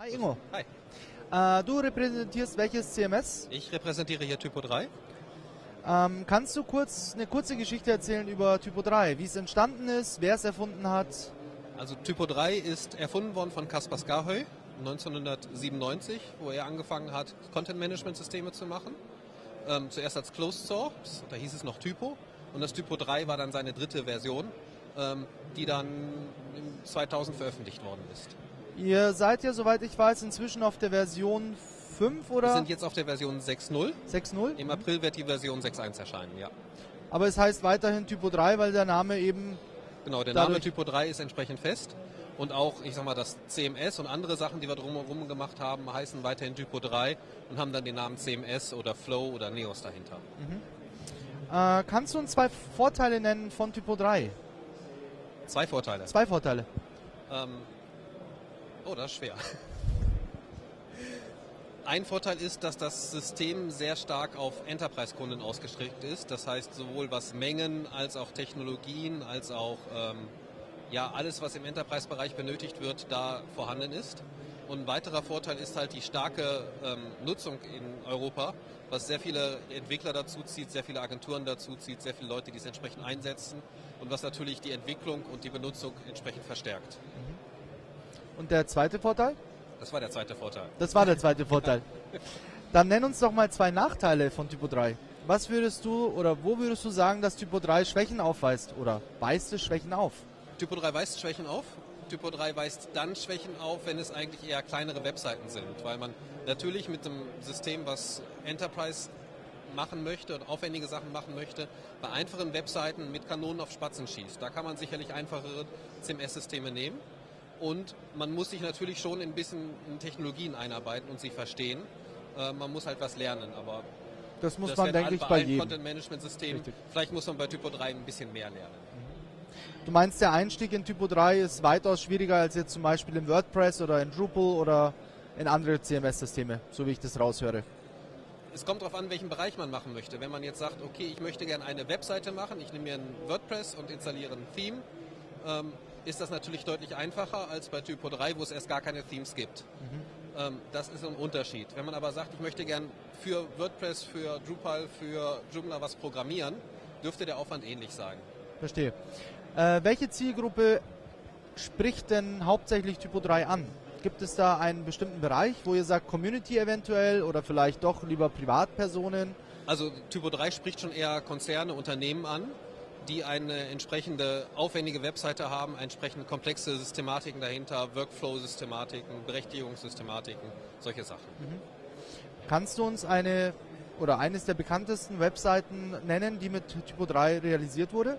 Hi Ingo. Hi. Äh, du repräsentierst welches CMS? Ich repräsentiere hier Typo 3. Ähm, kannst du kurz eine kurze Geschichte erzählen über Typo 3, wie es entstanden ist, wer es erfunden hat? Also Typo 3 ist erfunden worden von Kaspar Skahöy 1997, wo er angefangen hat, Content-Management-Systeme zu machen. Ähm, zuerst als Closed Source, da hieß es noch Typo. Und das Typo 3 war dann seine dritte Version, ähm, die dann 2000 veröffentlicht worden ist. Ihr seid ja, soweit ich weiß, inzwischen auf der Version 5 oder? Wir sind jetzt auf der Version 6.0. 6.0? Im April wird die Version 6.1 erscheinen, ja. Aber es heißt weiterhin Typo 3, weil der Name eben... Genau, der Name Typo 3 ist entsprechend fest. Und auch, ich sag mal, das CMS und andere Sachen, die wir drumherum gemacht haben, heißen weiterhin Typo 3 und haben dann den Namen CMS oder Flow oder Neos dahinter. Äh, kannst du uns zwei Vorteile nennen von Typo 3? Zwei Vorteile. Zwei Vorteile. Ähm, oh, das ist schwer. Ein Vorteil ist, dass das System sehr stark auf Enterprise-Kunden ausgestrickt ist. Das heißt, sowohl was Mengen als auch Technologien, als auch ähm, ja, alles, was im Enterprise-Bereich benötigt wird, da vorhanden ist. Und ein weiterer Vorteil ist halt die starke ähm, Nutzung in Europa, was sehr viele Entwickler dazu zieht, sehr viele Agenturen dazu zieht, sehr viele Leute, die es entsprechend einsetzen und was natürlich die Entwicklung und die Benutzung entsprechend verstärkt. Und der zweite Vorteil? Das war der zweite Vorteil. Das war der zweite Vorteil. Dann nenn uns doch mal zwei Nachteile von Typo 3. Was würdest du oder wo würdest du sagen, dass Typo 3 Schwächen aufweist oder weist es Schwächen auf? Typo 3 weist Schwächen auf. Typo 3 weist dann Schwächen auf, wenn es eigentlich eher kleinere Webseiten sind, weil man natürlich mit dem System, was Enterprise machen möchte und aufwendige Sachen machen möchte, bei einfachen Webseiten mit Kanonen auf Spatzen schießt. Da kann man sicherlich einfachere CMS-Systeme nehmen. Und man muss sich natürlich schon ein bisschen in Technologien einarbeiten und sie verstehen. Äh, man muss halt was lernen, aber Das muss das man, denke ich, bei bei jedem. Content-Management-Systemen. Richtig. Vielleicht muss man bei Typo 3 ein bisschen mehr lernen. Du meinst, der Einstieg in Typo 3 ist weitaus schwieriger als jetzt zum Beispiel in WordPress oder in Drupal oder in andere CMS-Systeme, so wie ich das raushöre. Es kommt darauf an, welchen Bereich man machen möchte. Wenn man jetzt sagt, okay, ich möchte gerne eine Webseite machen, ich nehme mir ein WordPress und installiere ein Theme, ähm, ist das natürlich deutlich einfacher als bei Typo 3, wo es erst gar keine Themes gibt. Ähm, das ist ein Unterschied. Wenn man aber sagt, ich möchte gern für WordPress, für Drupal, für Joomla was programmieren, dürfte der Aufwand ähnlich sein. Verstehe. Äh, welche Zielgruppe spricht denn hauptsächlich Typo 3 an? Gibt es da einen bestimmten Bereich, wo ihr sagt Community eventuell oder vielleicht doch lieber Privatpersonen? Also Typo 3 spricht schon eher Konzerne, Unternehmen an, die eine entsprechende aufwendige Webseite haben, entsprechend komplexe Systematiken dahinter, Workflow-Systematiken, Berechtigungssystematiken, solche Sachen. Kannst du uns eine oder eines der bekanntesten Webseiten nennen, die mit Typo 3 realisiert wurde?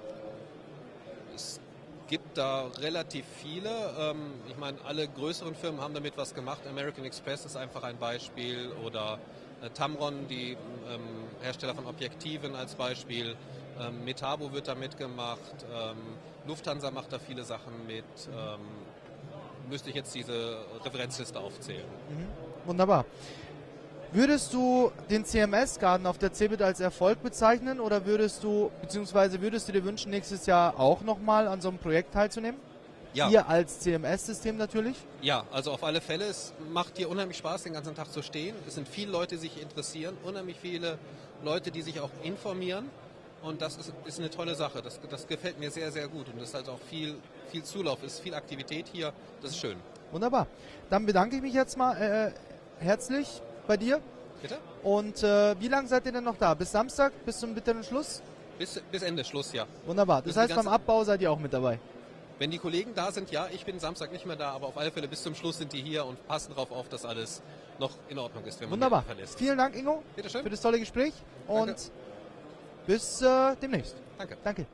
Es gibt da relativ viele. Ähm, ich meine, alle größeren Firmen haben damit was gemacht. American Express ist einfach ein Beispiel oder äh, Tamron, die ähm, Hersteller von Objektiven als Beispiel. Ähm, Metabo wird damit gemacht. Ähm, Lufthansa macht da viele Sachen mit. Ähm, müsste ich jetzt diese Referenzliste aufzählen. Wunderbar. Würdest du den CMS-Garten auf der CeBIT als Erfolg bezeichnen oder würdest du, beziehungsweise würdest du dir wünschen, nächstes Jahr auch nochmal an so einem Projekt teilzunehmen? Ja. Ihr als CMS-System natürlich? Ja, also auf alle Fälle. Es macht hier unheimlich Spaß, den ganzen Tag zu stehen. Es sind viele Leute, die sich interessieren, unheimlich viele Leute, die sich auch informieren. Und das ist, ist eine tolle Sache. Das, das gefällt mir sehr, sehr gut. Und es ist halt auch viel, viel Zulauf, ist viel Aktivität hier. Das ist schön. Wunderbar. Dann bedanke ich mich jetzt mal äh, herzlich bei dir. Bitte? Und äh, wie lange seid ihr denn noch da? Bis Samstag? Bis zum bitteren Schluss? Bis, bis Ende Schluss, ja. Wunderbar. Bis Das die heißt, beim Abbau seid ihr auch mit dabei. Wenn die Kollegen da sind, ja, ich bin Samstag nicht mehr da, aber auf alle Fälle bis zum Schluss sind die hier und passen darauf auf, dass alles noch in Ordnung ist, wenn man Wunderbar. verlässt. Vielen Dank, Ingo, Bitteschön. für das tolle Gespräch Danke. und bis äh, demnächst. Danke. Danke.